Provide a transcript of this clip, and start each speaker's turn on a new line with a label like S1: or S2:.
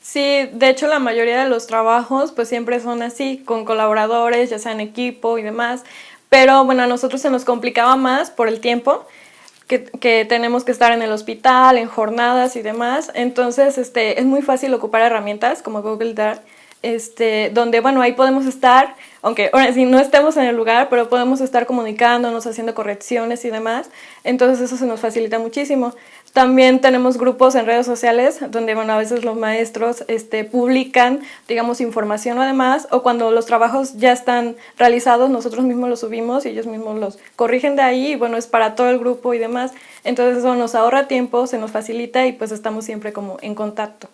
S1: Sí, de hecho la mayoría de los trabajos pues siempre son así, con colaboradores, ya sea en equipo y demás, pero bueno, a nosotros se nos complicaba más por el tiempo, que, que, tenemos que estar en el hospital, en jornadas y demás, entonces este, es muy fácil ocupar herramientas como Google Dart, este, donde bueno, ahí podemos estar, aunque ahora sí no estemos en el lugar, pero podemos estar comunicándonos, haciendo correcciones y demás, entonces eso se nos facilita muchísimo. También tenemos grupos en redes sociales donde bueno, a veces los maestros este, publican, digamos, información o demás, o cuando los trabajos ya están realizados, nosotros mismos los subimos y ellos mismos los corrigen de ahí, y bueno, es para todo el grupo y demás, entonces eso nos ahorra tiempo, se nos facilita y pues estamos siempre como en contacto.